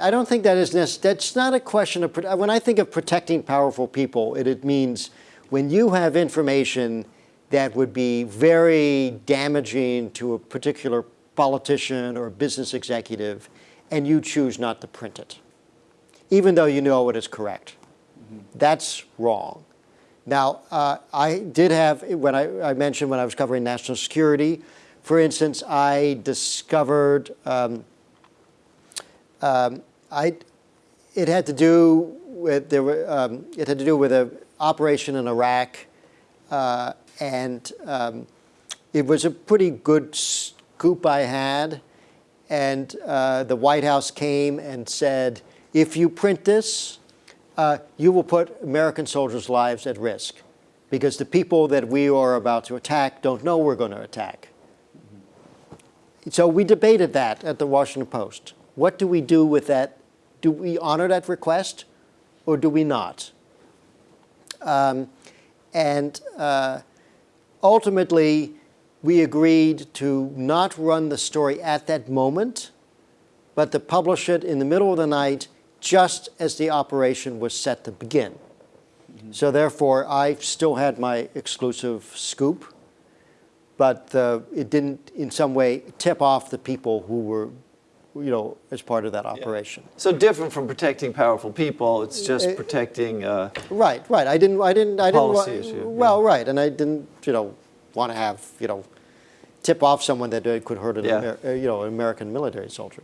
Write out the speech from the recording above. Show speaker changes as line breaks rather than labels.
I don't think that is necessary. That's not a question of, when I think of protecting powerful people, it, it means when you have information that would be very damaging to a particular politician or business executive, and you choose not to print it, even though you know it is correct. Mm -hmm. That's wrong. Now, uh, I did have, when I, I, mentioned when I was covering national security, for instance, I discovered um, um, I, it had to do with there were, um, it had to do with an operation in Iraq, uh, and um, it was a pretty good scoop I had. And uh, the White House came and said, if you print this, uh, you will put American soldiers' lives at risk because the people that we are about to attack don't know we're going to attack. So we debated that at the Washington Post. What do we do with that do we honor that request or do we not? Um, and uh, ultimately, we agreed to not run the story at that moment, but to publish it in the middle of the night just as the operation was set to begin. Mm -hmm. So therefore, I still had my exclusive scoop, but uh, it didn't in some way tip off the people who were you know, as part of that operation. Yeah.
So different from protecting powerful people, it's just uh, protecting. Uh,
right, right. I didn't, I didn't, I didn't.
Policy Issue,
well, yeah. right, and I didn't, you know, want to have, you know, tip off someone that could hurt an, yeah. Amer you know, an American military soldier.